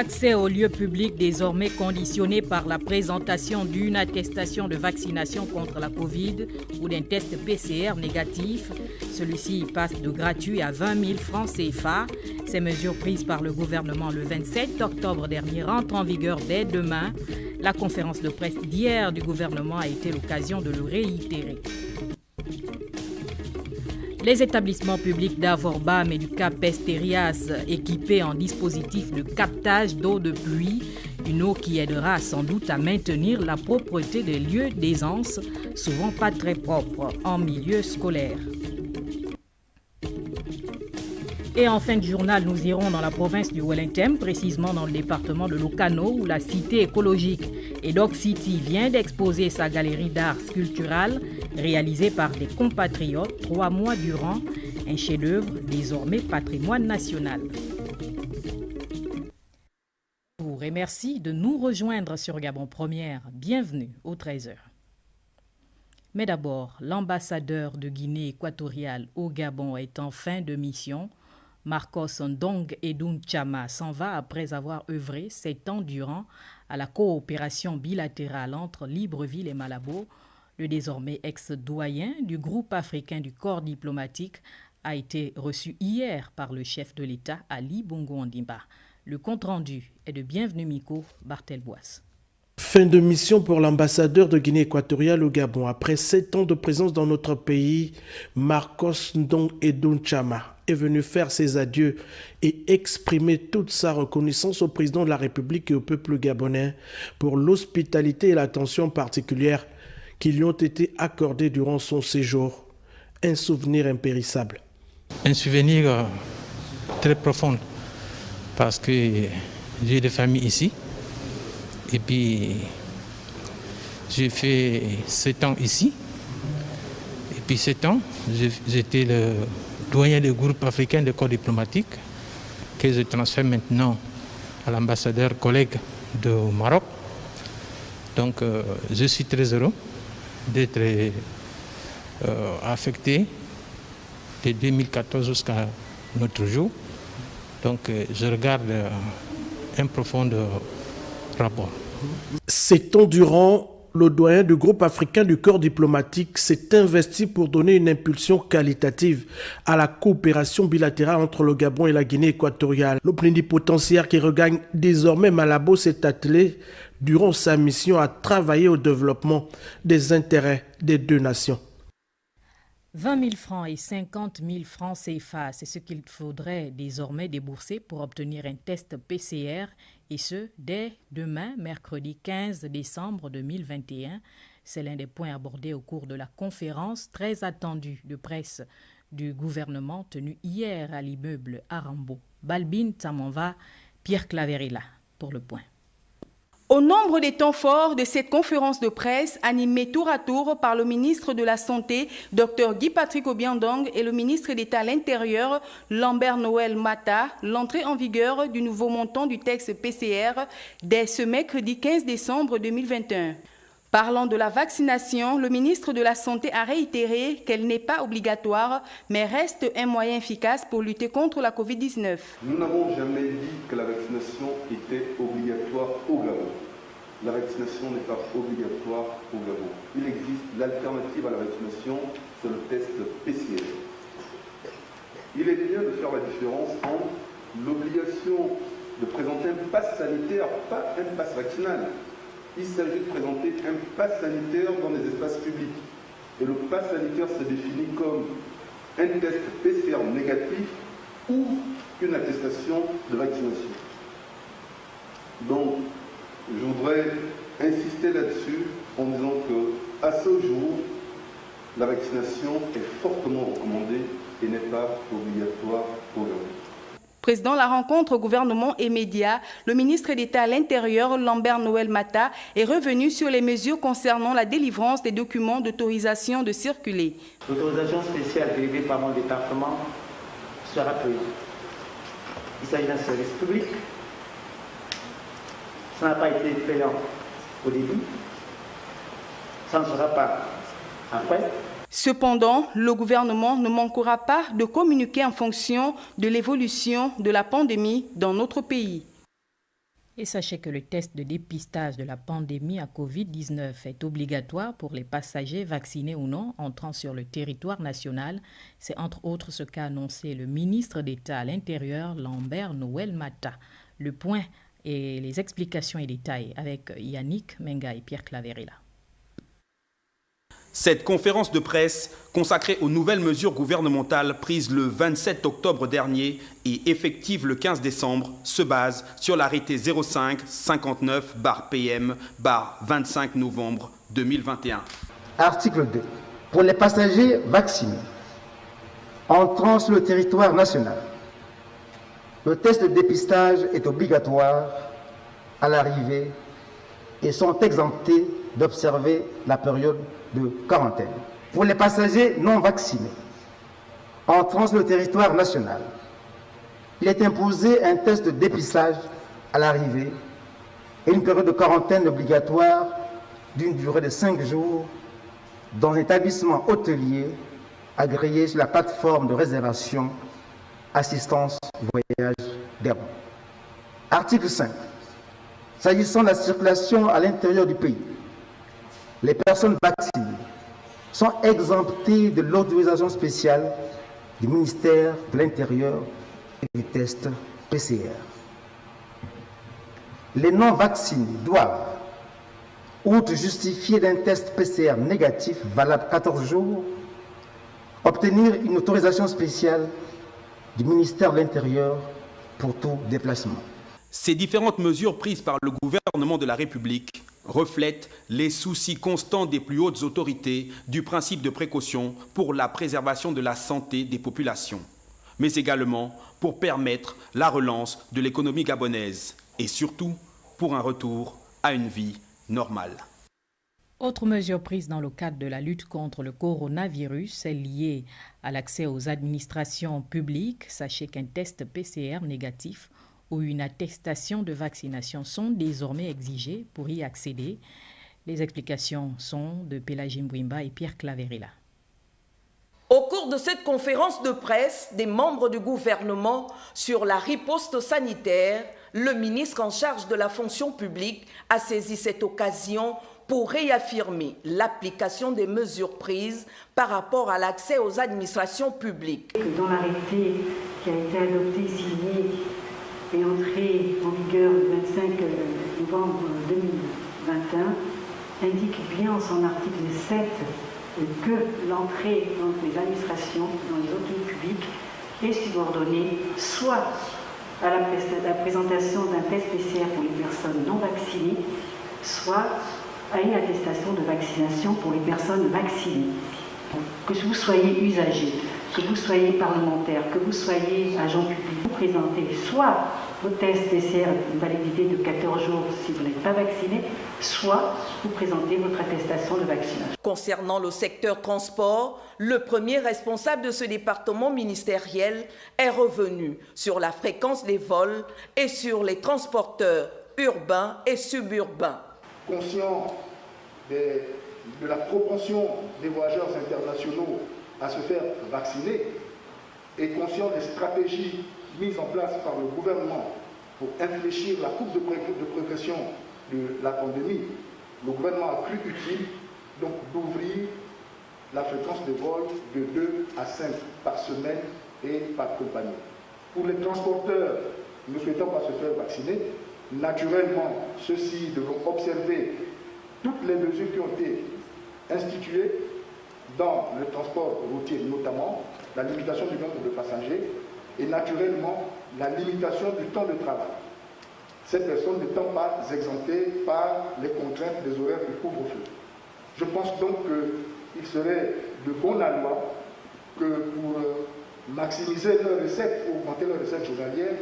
L'accès aux lieux publics désormais conditionné par la présentation d'une attestation de vaccination contre la Covid ou d'un test PCR négatif. Celui-ci passe de gratuit à 20 000 francs CFA. Ces mesures prises par le gouvernement le 27 octobre dernier rentrent en vigueur dès demain. La conférence de presse d'hier du gouvernement a été l'occasion de le réitérer. Les établissements publics d'Avorbam et du Cap Esterias équipés en dispositif de captage d'eau de pluie, une eau qui aidera sans doute à maintenir la propreté des lieux d'aisance, souvent pas très propres en milieu scolaire. Et en fin de journal, nous irons dans la province du Wellington, précisément dans le département de Locano, où la cité écologique Edoc City vient d'exposer sa galerie d'art sculptural réalisée par des compatriotes trois mois durant, un chef-d'œuvre désormais patrimoine national. Pour et merci de nous rejoindre sur Gabon Première. Bienvenue au 13h. Mais d'abord, l'ambassadeur de Guinée équatoriale au Gabon est en fin de mission Marcos Ndong Edun Chama s'en va après avoir œuvré sept ans durant à la coopération bilatérale entre Libreville et Malabo. Le désormais ex-doyen du groupe africain du corps diplomatique a été reçu hier par le chef de l'État Ali Bongo Ondimba. Le compte-rendu est de Bienvenue Miko Barthelbois. Fin de mission pour l'ambassadeur de Guinée équatoriale au Gabon. Après sept ans de présence dans notre pays, Marcos Ndong Edun Chama est venu faire ses adieux et exprimer toute sa reconnaissance au président de la République et au peuple gabonais pour l'hospitalité et l'attention particulière qui lui ont été accordées durant son séjour. Un souvenir impérissable. Un souvenir euh, très profond parce que j'ai des familles ici et puis, j'ai fait sept ans ici. Et puis sept ans, j'étais le doyen du groupe africain de corps diplomatique que je transfère maintenant à l'ambassadeur collègue de Maroc. Donc, euh, je suis très heureux d'être euh, affecté de 2014 jusqu'à notre jour. Donc, euh, je regarde un profond rapport. C'est durant le doyen du groupe africain du corps diplomatique s'est investi pour donner une impulsion qualitative à la coopération bilatérale entre le Gabon et la Guinée équatoriale. Le plénipotentiaire qui regagne désormais Malabo s'est attelé durant sa mission à travailler au développement des intérêts des deux nations. 20 000 francs et 50 000 francs CFA, c'est ce qu'il faudrait désormais débourser pour obtenir un test PCR et ce, dès demain, mercredi 15 décembre 2021. C'est l'un des points abordés au cours de la conférence très attendue de presse du gouvernement tenue hier à l'immeuble Arambo. Balbine Tamanva, Pierre Claverilla pour le point. Au nombre des temps forts de cette conférence de presse animée tour à tour par le ministre de la Santé, Dr Guy-Patrick Obiandong, et le ministre d'État à l'Intérieur, Lambert Noël Mata, l'entrée en vigueur du nouveau montant du texte PCR dès ce mercredi 15 décembre 2021. Parlant de la vaccination, le ministre de la Santé a réitéré qu'elle n'est pas obligatoire, mais reste un moyen efficace pour lutter contre la COVID-19. Nous n'avons jamais dit que la vaccination était obligatoire au Gabon. La vaccination n'est pas obligatoire au Gabon. Il existe l'alternative à la vaccination, c'est le test PCR. Il est bien de faire la différence entre l'obligation de présenter un pass sanitaire, pas un pass vaccinal il s'agit de présenter un pass sanitaire dans les espaces publics. Et le pass sanitaire se définit comme un test PCR négatif ou une attestation de vaccination. Donc, je voudrais insister là-dessus en disant que, à ce jour, la vaccination est fortement recommandée et n'est pas obligatoire pour le Président de la rencontre gouvernement et médias, le ministre d'État à l'Intérieur, Lambert Noël Mata, est revenu sur les mesures concernant la délivrance des documents d'autorisation de circuler. L'autorisation spéciale délivrée par mon département sera prise. Il s'agit d'un service public. Ça n'a pas été payant au début. Ça ne sera pas après. Cependant, le gouvernement ne manquera pas de communiquer en fonction de l'évolution de la pandémie dans notre pays. Et sachez que le test de dépistage de la pandémie à Covid-19 est obligatoire pour les passagers vaccinés ou non entrant sur le territoire national. C'est entre autres ce qu'a annoncé le ministre d'État à l'Intérieur, Lambert Noël Mata. Le point et les explications et détails avec Yannick Menga et Pierre Claverella. Cette conférence de presse consacrée aux nouvelles mesures gouvernementales prises le 27 octobre dernier et effectives le 15 décembre se base sur l'arrêté 05 59 PM 25 novembre 2021. Article 2. Pour les passagers vaccinés entrant sur le territoire national, le test de dépistage est obligatoire à l'arrivée et sont exemptés d'observer la période de quarantaine. Pour les passagers non vaccinés entrant sur le territoire national, il est imposé un test de dépistage à l'arrivée et une période de quarantaine obligatoire d'une durée de 5 jours dans un établissement hôtelier agréé sur la plateforme de réservation assistance voyage d'Airbus. Article 5. S'agissant de la circulation à l'intérieur du pays, les personnes vaccinées sont exemptées de l'autorisation spéciale du ministère de l'Intérieur et du test PCR. Les non-vaccinés doivent, outre justifier d'un test PCR négatif valable 14 jours, obtenir une autorisation spéciale du ministère de l'Intérieur pour tout déplacement. Ces différentes mesures prises par le gouvernement de la République reflètent les soucis constants des plus hautes autorités du principe de précaution pour la préservation de la santé des populations, mais également pour permettre la relance de l'économie gabonaise et surtout pour un retour à une vie normale. Autre mesure prise dans le cadre de la lutte contre le coronavirus est liée à l'accès aux administrations publiques. Sachez qu'un test PCR négatif ou une attestation de vaccination sont désormais exigés pour y accéder. Les explications sont de Pélagine Bouimba et Pierre Claverella. Au cours de cette conférence de presse des membres du gouvernement sur la riposte sanitaire, le ministre en charge de la fonction publique a saisi cette occasion pour réaffirmer l'application des mesures prises par rapport à l'accès aux administrations publiques. Dans l'arrêté qui a été adopté, signé et entré en vigueur le 25 novembre 2021, indique bien en son article 7 que l'entrée dans les administrations, dans les autres publics, est subordonnée soit à la, la présentation d'un test PCR pour les personnes non vaccinées, soit à une attestation de vaccination pour les personnes vaccinées. Que vous soyez usager, que vous soyez parlementaire, que vous soyez agent public, vous présentez soit vos tests PCR une validité de 14 jours si vous n'êtes pas vacciné, soit vous présentez votre attestation de vaccination. Concernant le secteur transport, le premier responsable de ce département ministériel est revenu sur la fréquence des vols et sur les transporteurs urbains et suburbains conscient de la propension des voyageurs internationaux à se faire vacciner et conscient des stratégies mises en place par le gouvernement pour infléchir la courbe de, progression de la pandémie, le gouvernement a cru utile donc d'ouvrir la fréquence de vol de 2 à 5 par semaine et par compagnie. Pour les transporteurs ne souhaitant pas se faire vacciner, Naturellement, ceux-ci devront observer toutes les mesures qui ont été instituées dans le transport routier, notamment la limitation du nombre de passagers et naturellement la limitation du temps de travail. Ces personnes n'étant pas exemptées par les contraintes des horaires du couvre-feu. Je pense donc qu'il serait de bon loi que pour euh, maximiser leurs recettes, augmenter leurs recettes journalières,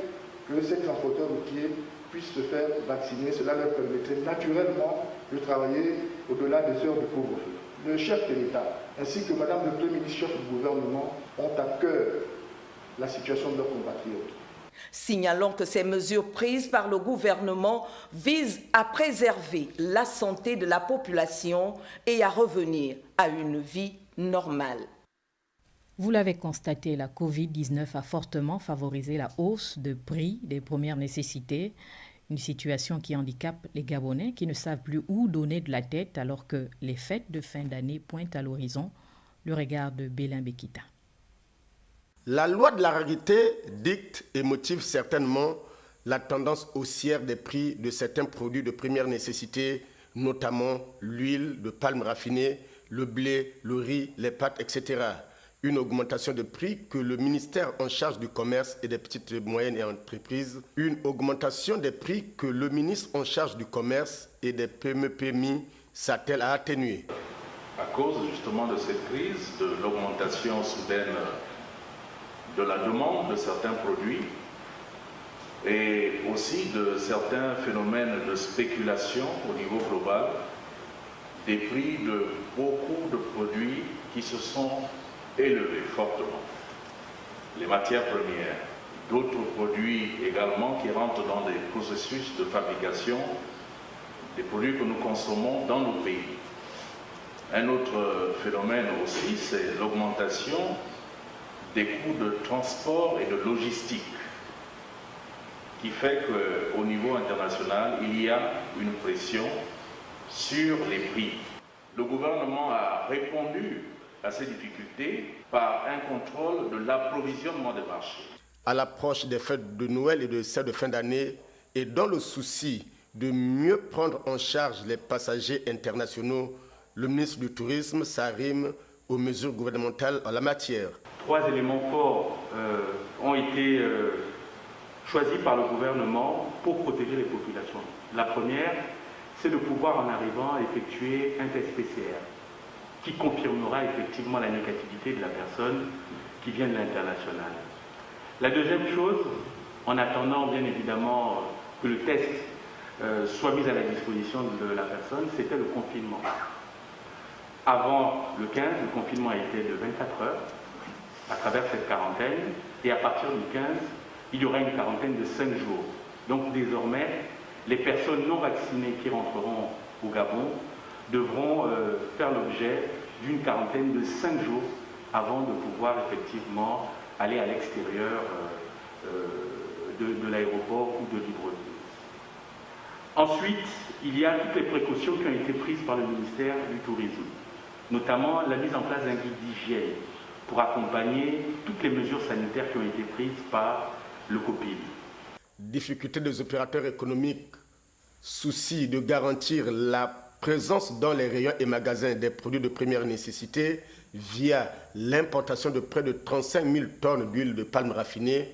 que ces transporteurs routiers puissent se faire vacciner. Cela leur permettrait naturellement de travailler au-delà des heures de couvre-feu. Le chef de l'État ainsi que Madame le Premier ministre chef du gouvernement ont à cœur la situation de leurs compatriotes. Signalons que ces mesures prises par le gouvernement visent à préserver la santé de la population et à revenir à une vie normale. Vous l'avez constaté, la COVID-19 a fortement favorisé la hausse de prix des premières nécessités. Une situation qui handicape les Gabonais qui ne savent plus où donner de la tête alors que les fêtes de fin d'année pointent à l'horizon. Le regard de Bélin Bekita. La loi de la rarité dicte et motive certainement la tendance haussière des prix de certains produits de première nécessité, notamment l'huile de palme raffinée, le blé, le riz, les pâtes, etc. Une augmentation de prix que le ministère en charge du commerce et des petites et moyennes entreprises, une augmentation des prix que le ministre en charge du commerce et des PME-PMI s'attelle à atténuer. À cause justement de cette crise, de l'augmentation soudaine de la demande de certains produits et aussi de certains phénomènes de spéculation au niveau global, des prix de beaucoup de produits qui se sont élevés fortement. Les matières premières, d'autres produits également qui rentrent dans des processus de fabrication, des produits que nous consommons dans nos pays. Un autre phénomène aussi, c'est l'augmentation des coûts de transport et de logistique, qui fait qu'au niveau international, il y a une pression sur les prix. Le gouvernement a répondu à ces difficultés par un contrôle de l'approvisionnement des marchés. À l'approche des fêtes de Noël et de celles de fin d'année, et dans le souci de mieux prendre en charge les passagers internationaux, le ministre du Tourisme s'arrime aux mesures gouvernementales en la matière. Trois éléments forts euh, ont été euh, choisis par le gouvernement pour protéger les populations. La première, c'est de pouvoir, en arrivant, effectuer un test PCR qui confirmera effectivement la négativité de la personne qui vient de l'international. La deuxième chose, en attendant bien évidemment que le test euh, soit mis à la disposition de la personne, c'était le confinement. Avant le 15, le confinement était de 24 heures à travers cette quarantaine, et à partir du 15, il y aura une quarantaine de 5 jours. Donc désormais, les personnes non vaccinées qui rentreront au Gabon devront euh, faire l'objet d'une quarantaine de 5 jours avant de pouvoir effectivement aller à l'extérieur euh, euh, de, l'aéroport ou de Libreville. Ensuite, il y a toutes les précautions qui ont été prises par le ministère du Tourisme, notamment la mise en place d'un guide d'hygiène pour accompagner toutes les mesures sanitaires qui ont été prises par le COPIL. Difficulté des opérateurs économiques, souci de garantir la présence dans les rayons et magasins des produits de première nécessité via l'importation de près de 35 000 tonnes d'huile de palme raffinée,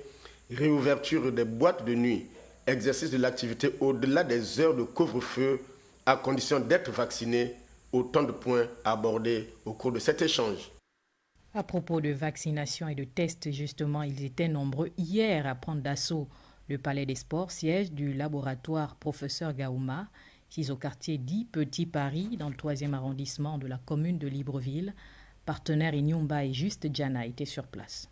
réouverture des boîtes de nuit, exercice de l'activité au-delà des heures de couvre-feu à condition d'être vacciné, autant de points abordés au cours de cet échange. À propos de vaccination et de tests, justement, ils étaient nombreux hier à prendre d'assaut le Palais des Sports, siège du laboratoire Professeur Gaouma, au quartier dit Petit Paris, dans le troisième arrondissement de la commune de Libreville. Partenaire Inyumba et Juste Djana étaient sur place.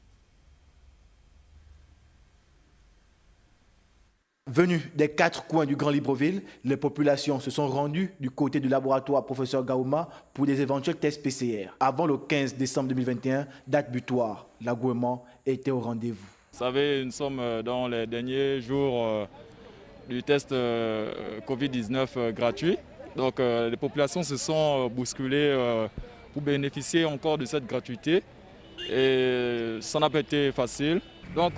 Venus des quatre coins du Grand Libreville, les populations se sont rendues du côté du laboratoire professeur Gaouma pour des éventuels tests PCR. Avant le 15 décembre 2021, date butoir, l'agouement était au rendez-vous. Vous savez, nous sommes dans les derniers jours euh, du test euh, Covid-19 euh, gratuit. Donc les populations se sont bousculées pour bénéficier encore de cette gratuité. Et ça n'a pas été facile. Donc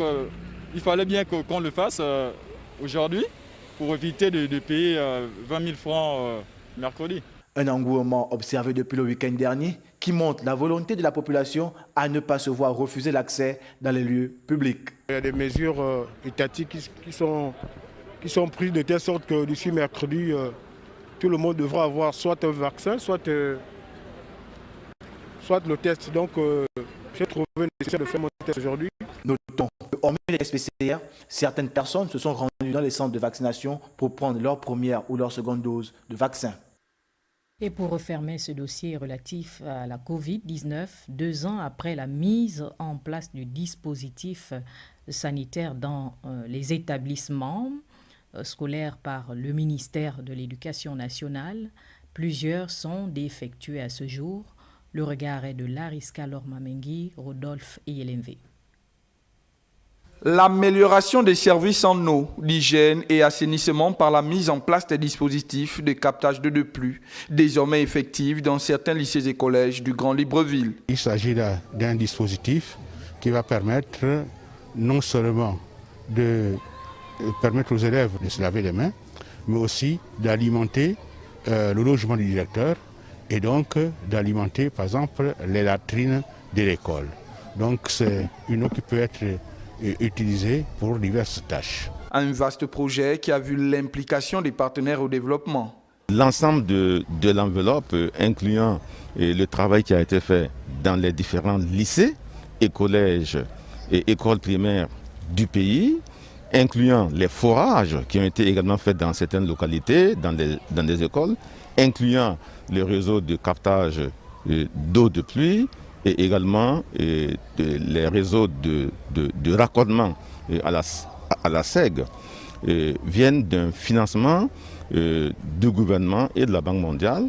il fallait bien qu'on le fasse aujourd'hui pour éviter de, de payer 20 000 francs mercredi. Un engouement observé depuis le week-end dernier qui montre la volonté de la population à ne pas se voir refuser l'accès dans les lieux publics. Il y a des mesures euh, étatiques qui, qui, sont, qui sont prises de telle sorte que d'ici mercredi, euh, tout le monde devra avoir soit un vaccin, soit, euh, soit le test. Donc j'ai trouvé nécessaire de faire mon test aujourd'hui. Notons que, hormis les tests PCR, certaines personnes se sont rendues dans les centres de vaccination pour prendre leur première ou leur seconde dose de vaccin. Et pour refermer ce dossier relatif à la COVID-19, deux ans après la mise en place du dispositif sanitaire dans euh, les établissements euh, scolaires par le ministère de l'Éducation nationale, plusieurs sont défectués à ce jour. Le regard est de Lariska Lormamengi, Rodolphe et Yelenve. L'amélioration des services en eau, d'hygiène et assainissement par la mise en place des dispositifs de captage de pluie, désormais effectifs dans certains lycées et collèges du Grand Libreville. Il s'agit d'un dispositif qui va permettre non seulement de permettre aux élèves de se laver les mains, mais aussi d'alimenter euh, le logement du directeur et donc d'alimenter par exemple les latrines de l'école. Donc c'est une eau qui peut être utilisée pour diverses tâches. Un vaste projet qui a vu l'implication des partenaires au développement. L'ensemble de, de l'enveloppe, incluant le travail qui a été fait dans les différents lycées et collèges et écoles primaires du pays, incluant les forages qui ont été également faits dans certaines localités, dans des, écoles, incluant le réseau de captage euh, d'eau de pluie et également euh, les réseaux de, de, raccordement euh, à la SEG, viennent d'un financement du gouvernement et de la Banque mondiale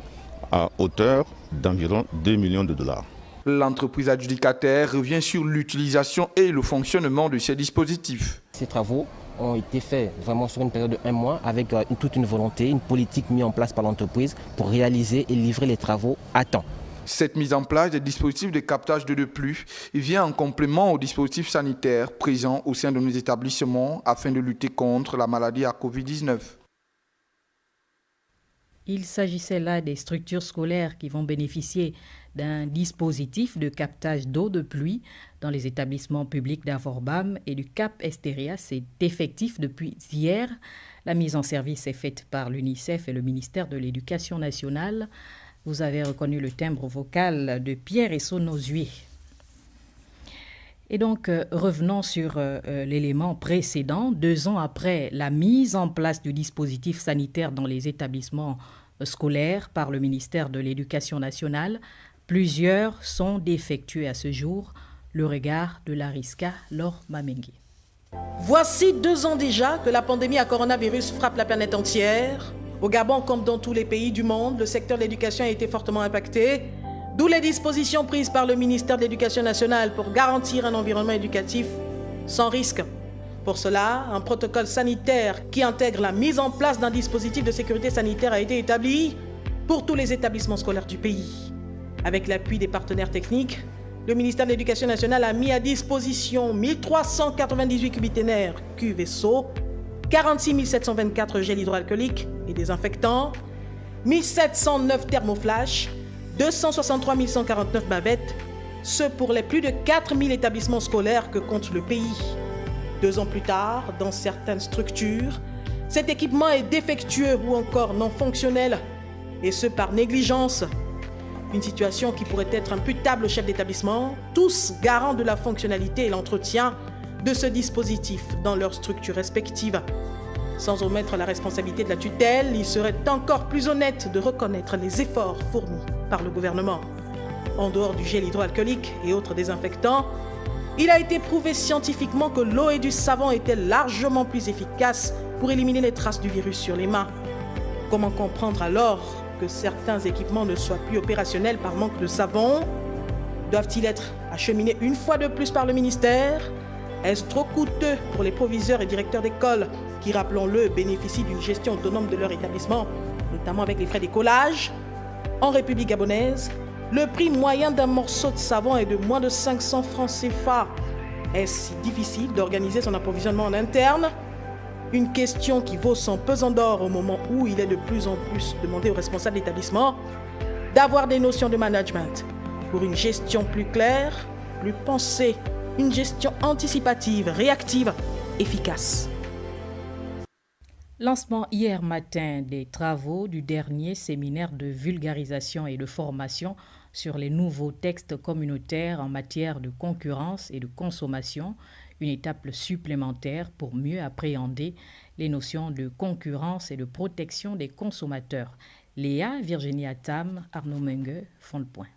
à hauteur d'environ 2 millions de dollars. L'entreprise adjudicataire revient sur l'utilisation et le fonctionnement de ces dispositifs. Ces travaux ont été faits vraiment sur une période de un mois avec euh, toute une volonté, une politique mise en place par l'entreprise pour réaliser et livrer les travaux à temps. Cette mise en place des dispositifs de captage de de pluie vient en complément aux dispositifs sanitaires présents au sein de nos établissements afin de lutter contre la maladie à Covid-19. Il s'agissait là des structures scolaires qui vont bénéficier d'un dispositif de captage d'eau de pluie dans les établissements publics d'Avorbam et du Cap Estéria. C'est effectif depuis hier. La mise en service est faite par l'UNICEF et le ministère de l'Éducation nationale. Vous avez reconnu le timbre vocal de Pierre et Sonosué. Et donc, euh, revenons sur euh, euh, l'élément précédent. Deux ans après la mise en place du dispositif sanitaire dans les établissements scolaires par le ministère de l'Éducation nationale, plusieurs sont défectués à ce jour. Le regard de Lariska Laure Mamengue. Voici deux ans déjà que la pandémie à coronavirus frappe la planète entière. Au Gabon, comme dans tous les pays du monde, le secteur de l'éducation a été fortement impacté. D'où les dispositions prises par le ministère de l'Éducation nationale pour garantir un environnement éducatif sans risque. Pour cela, un protocole sanitaire qui intègre la mise en place d'un dispositif de sécurité sanitaire a été établi pour tous les établissements scolaires du pays. Avec l'appui des partenaires techniques, le ministère de l'Éducation nationale a mis à disposition 1398 cubiténaires cuves et seaux, 46 724 gels hydroalcooliques et désinfectants, 1709 thermoflash, 263 149 bavettes, ce pour les plus de 4000 établissements scolaires que compte le pays. Deux ans plus tard, dans certaines structures, cet équipement est défectueux ou encore non fonctionnel, et ce par négligence. Une situation qui pourrait être imputable au chef d'établissement, tous garants de la fonctionnalité et l'entretien de ce dispositif dans leurs structures respectives. Sans omettre la responsabilité de la tutelle, il serait encore plus honnête de reconnaître les efforts fournis par le gouvernement. En dehors du gel hydroalcoolique et autres désinfectants, il a été prouvé scientifiquement que l'eau et du savon étaient largement plus efficaces pour éliminer les traces du virus sur les mains. Comment comprendre alors que certains équipements ne soient plus opérationnels par manque de savon? Doivent-ils être acheminés une fois de plus par le ministère? Est-ce trop coûteux pour les proviseurs et directeurs d'école qui, rappelons-le, bénéficient d'une gestion autonome de leur établissement, notamment avec les frais d'écolage? En République gabonaise, le prix moyen d'un morceau de savon est de moins de 500 francs CFA. Est-ce difficile d'organiser son approvisionnement en interne? Une question qui vaut son pesant d'or au moment où il est de plus en plus demandé aux responsables d'établissement d'avoir des notions de management pour une gestion plus claire, plus pensée, une gestion anticipative, réactive, efficace. Lancement hier matin des travaux du dernier séminaire de vulgarisation et de formation sur les nouveaux textes communautaires en matière de concurrence et de consommation, une étape supplémentaire pour mieux appréhender les notions de concurrence et de protection des consommateurs. Léa Virginia Tam, Arnaud Mengue font le point.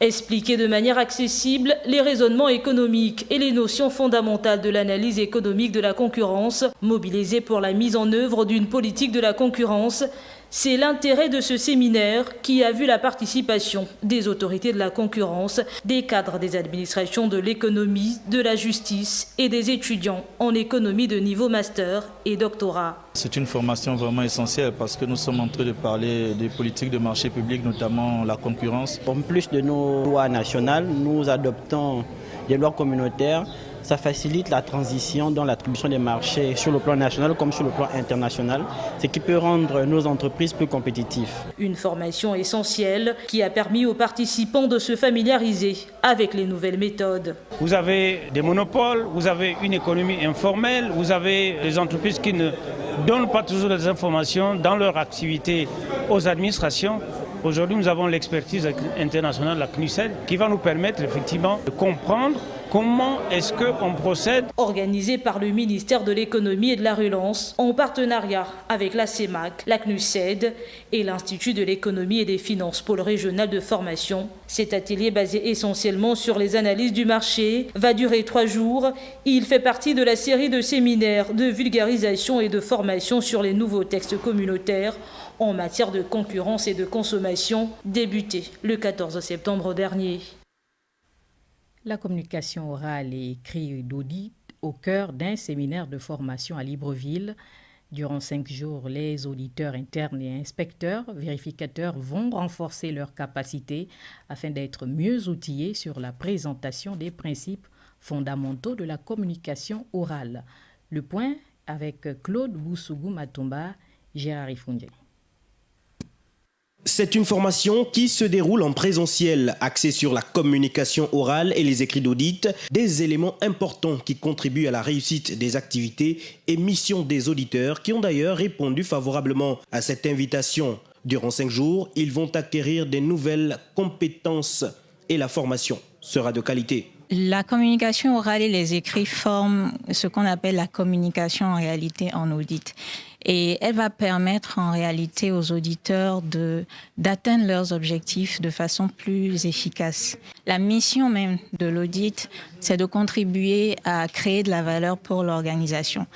Expliquer de manière accessible les raisonnements économiques et les notions fondamentales de l'analyse économique de la concurrence, mobiliser pour la mise en œuvre d'une politique de la concurrence, C'est l'intérêt de ce séminaire qui a vu la participation des autorités de la concurrence, des cadres des administrations de l'économie, de la justice et des étudiants en économie de niveau master et doctorat. C'est une formation vraiment essentielle parce que nous sommes en train de parler des politiques de marché public, notamment la concurrence. En plus de nos lois nationales, nous adoptons des lois communautaires ça facilite la transition dans l'attribution des marchés sur le plan national comme sur le plan international, ce qui peut rendre nos entreprises plus compétitives. Une formation essentielle qui a permis aux participants de se familiariser avec les nouvelles méthodes. Vous avez des monopoles, vous avez une économie informelle, vous avez des entreprises qui ne donnent pas toujours des informations dans leur activité aux administrations. Aujourd'hui, nous avons l'expertise internationale de la CNUSED qui va nous permettre effectivement de comprendre Comment est-ce qu'on procède Organisé par le ministère de l'économie et de la relance en partenariat avec la CEMAC, la CNUSED et l'Institut de l'économie et des finances pôle régional de formation. Cet atelier basé essentiellement sur les analyses du marché va durer trois jours. Il fait partie de la série de séminaires de vulgarisation et de formation sur les nouveaux textes communautaires en matière de concurrence et de consommation débuté le 14 septembre dernier. La communication orale et écrite d'audit au cœur d'un séminaire de formation à Libreville. Durant cinq jours, les auditeurs internes et inspecteurs vérificateurs vont renforcer leurs capacités afin d'être mieux outillés sur la présentation des principes fondamentaux de la communication orale. Le point avec Claude Boussougou Matomba, Gérard Ifoundé. C'est une formation qui se déroule en présentiel, axée sur la communication orale et les écrits d'audit, des éléments importants qui contribuent à la réussite des activités et missions des auditeurs qui ont d'ailleurs répondu favorablement à cette invitation. Durant cinq jours, ils vont acquérir des nouvelles compétences et la formation sera de qualité. La communication orale et les écrits forment ce qu'on appelle la communication en réalité en audit. Et elle va permettre en réalité aux auditeurs d'atteindre leurs objectifs de façon plus efficace. La mission même de l'audit, c'est de contribuer à créer de la valeur pour l'organisation.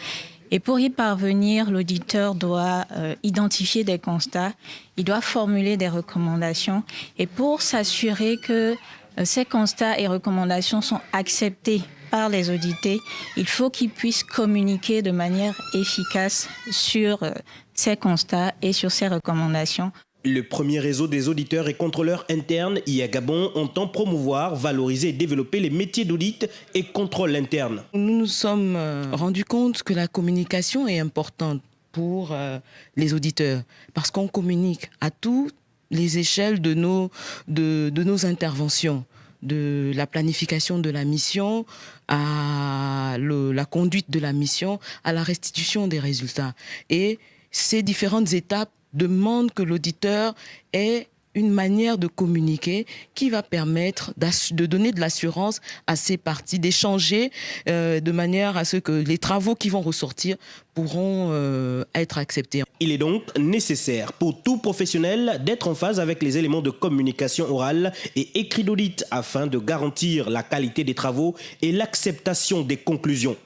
Et pour y parvenir, l'auditeur doit euh, identifier des constats, il doit formuler des recommandations. Et pour s'assurer que euh, ces constats et recommandations sont acceptés par les audités, il faut qu'ils puissent communiquer de manière efficace sur euh, ces constats et sur ces recommandations. Le premier réseau des auditeurs et contrôleurs internes, IA Gabon, entend promouvoir, valoriser et développer les métiers d'audit et contrôle interne. Nous nous sommes euh, rendus compte que la communication est importante pour euh, les auditeurs parce qu'on communique à toutes les échelles de nos, de, de nos interventions de la planification de la mission à la conduite de la mission, à la restitution des résultats. Et ces différentes étapes demandent que l'auditeur ait une manière de communiquer qui va permettre de donner de l'assurance à ces parties, d'échanger euh, de manière à ce que les travaux qui vont ressortir pourront euh, être acceptés. Il est donc nécessaire pour tout professionnel d'être en phase avec les éléments de communication orale et écrit d'audit afin de garantir la qualité des travaux et l'acceptation des conclusions.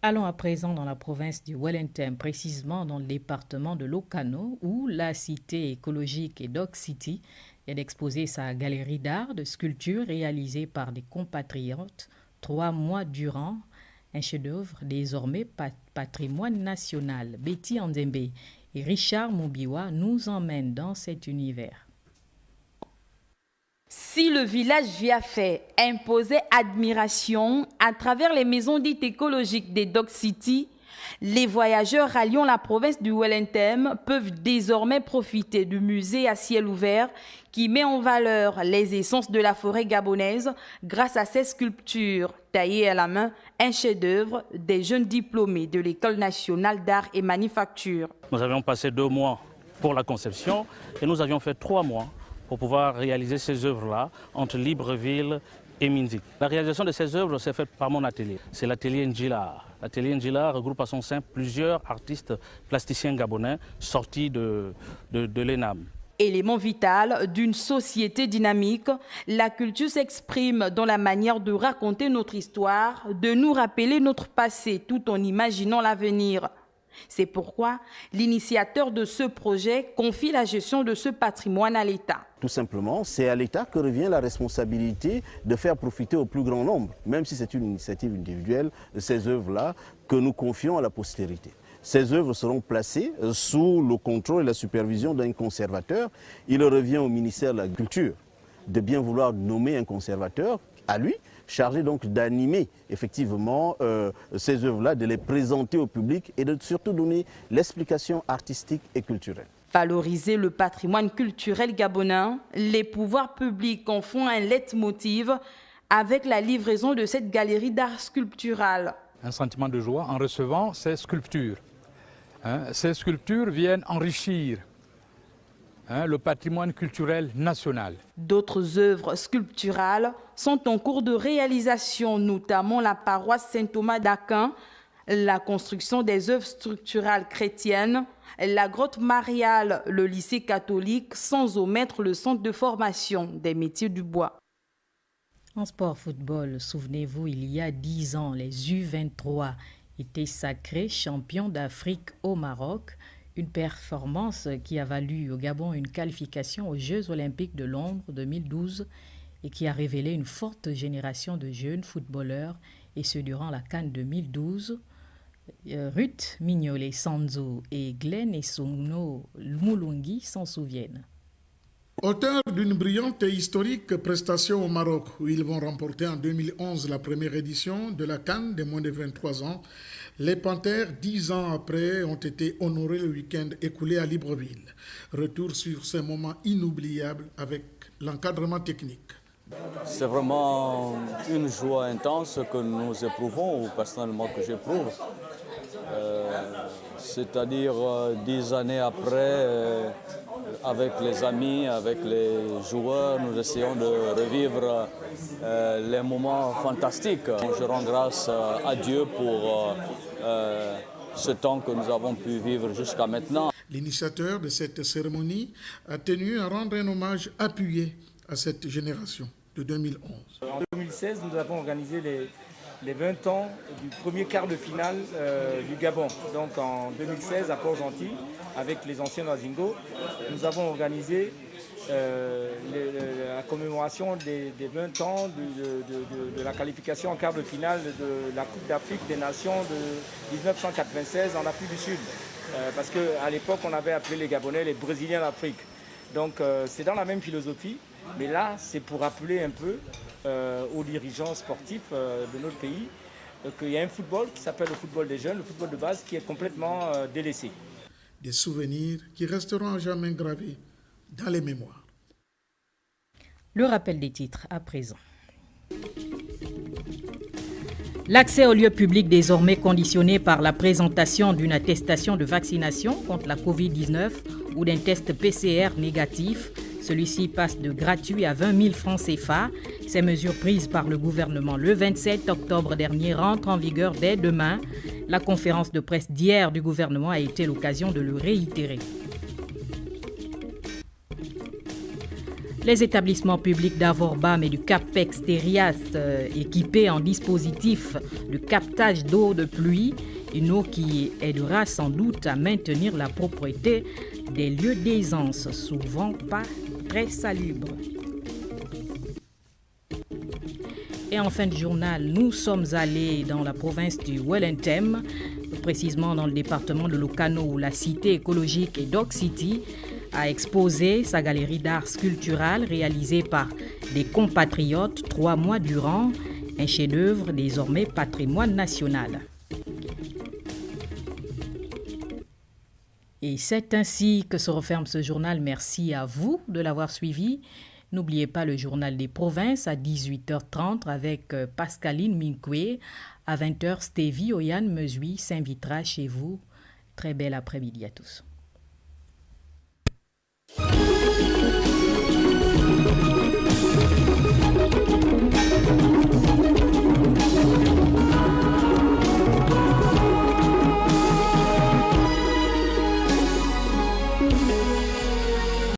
Allons à présent dans la province du Wellington, précisément dans le département de Locano, où la cité écologique et Dog City est d'exposer sa galerie d'art de sculptures réalisées par des compatriotes trois mois durant, un chef-d'œuvre désormais patrimoine national. Betty Andembe et Richard Moubiwa nous emmènent dans cet univers. Si le village Viafé imposait admiration à travers les maisons dites écologiques des Dog City, les voyageurs ralliant la province du Wellington peuvent désormais profiter du musée à ciel ouvert qui met en valeur les essences de la forêt gabonaise grâce à ses sculptures taillées à la main, un chef-d'œuvre des jeunes diplômés de l'École nationale d'art et manufacture. Nous avions passé deux mois pour la conception et nous avions fait trois mois pour pouvoir réaliser ces œuvres-là entre Libreville et Minzik. La réalisation de ces œuvres s'est faite par mon atelier. C'est l'atelier Njila. L'atelier Njila regroupe à son sein plusieurs artistes plasticiens gabonais sortis de, de l'ENAM. Élément vital d'une société dynamique, la culture s'exprime dans la manière de raconter notre histoire, de nous rappeler notre passé tout en imaginant l'avenir. C'est pourquoi l'initiateur de ce projet confie la gestion de ce patrimoine à l'État. Tout simplement, c'est à l'État que revient la responsabilité de faire profiter au plus grand nombre, même si c'est une initiative individuelle, ces œuvres-là que nous confions à la postérité. Ces œuvres seront placées euh, sous le contrôle et la supervision d'un conservateur. Il revient au ministère de la Culture de bien vouloir nommer un conservateur à lui, chargé donc d'animer effectivement euh, ces œuvres-là, de les présenter au public et de surtout donner l'explication artistique et culturelle. Valoriser le patrimoine culturel gabonais, les pouvoirs publics en font un leitmotiv avec la livraison de cette galerie d'art sculptural. Un sentiment de joie en recevant ces sculptures. Hein, ces sculptures viennent enrichir hein, le patrimoine culturel national. D'autres œuvres sculpturales sont en cours de réalisation, notamment la paroisse Saint-Thomas d'Aquin, la construction des œuvres structurales chrétiennes, la grotte mariale, le lycée catholique, sans omettre le centre de formation des métiers du bois. En sport football, souvenez-vous, il y a dix ans, les U23 était sacré champion d'Afrique au Maroc, une performance qui a valu au Gabon une qualification aux Jeux olympiques de Londres 2012 et qui a révélé une forte génération de jeunes footballeurs, et ce durant la Cannes 2012. Euh, Ruth Mignolet Sanzo et Glenn Essono Moulungi s'en souviennent. Auteur d'une brillante et historique prestation au Maroc, où ils vont remporter en 2011 la première édition de la Cannes des moins de 23 ans, les Panthères, dix ans après, ont été honorés le week-end écoulé à Libreville. Retour sur ces moments inoubliables avec l'encadrement technique. C'est vraiment une joie intense que nous éprouvons, ou personnellement que j'éprouve. Euh, c'est-à-dire euh, dix années après, euh, avec les amis, avec les joueurs, nous essayons de revivre les moments fantastiques. Je rends grâce à Dieu pour ce temps que nous avons pu vivre jusqu'à maintenant. L'initiateur de cette cérémonie a tenu à rendre un hommage appuyé à cette génération de 2011. En 2016, nous avons organisé les, les 20 ans du premier quart de finale euh, du Gabon. Donc en 2016 à Port-Gentil, avec les anciens Nazingo, nous avons organisé euh, la commémoration des, 20 ans de, la qualification en quart de finale de la Coupe d'Afrique des Nations de 1996 en Afrique du Sud. Euh, parce qu'à l'époque, on avait appelé les Gabonais les Brésiliens d'Afrique. Donc c'est dans la même philosophie, mais là, c'est pour rappeler un peu euh, aux dirigeants sportifs euh, de notre pays euh, qu'il y a un football qui s'appelle le football des jeunes, le football de base, qui est complètement délaissé. Des souvenirs qui resteront à jamais gravés dans les mémoires. Le rappel des titres à présent. L'accès aux lieux publics désormais conditionné par la présentation d'une attestation de vaccination contre la COVID-19 ou d'un test PCR négatif celui-ci passe de gratuit à 20 000 francs CFA. Ces mesures prises par le gouvernement le 27 octobre dernier rentrent en vigueur dès demain. La conférence de presse d'hier du gouvernement a été l'occasion de le réitérer. Les établissements publics d'Avorbam et du CAPEX Terias, euh, équipés en dispositif de captage d'eau de pluie, une eau qui aidera sans doute à maintenir la propriété des lieux d'aisance, souvent pas très salubres. Et en fin de journal, nous sommes allés dans la province du Wellington, précisément dans le département de Lucano, où la cité écologique et Dog City a exposé sa galerie d'art sculptural réalisée par des compatriotes trois mois durant, un chef-d'œuvre désormais patrimoine national. C'est ainsi que se referme ce journal. Merci à vous de l'avoir suivi. N'oubliez pas le journal des provinces à 18h30 avec euh, Pascaline Minkwe. À 20h, Stevie Oyan Mesui s'invitera chez vous. Très bel après-midi à tous.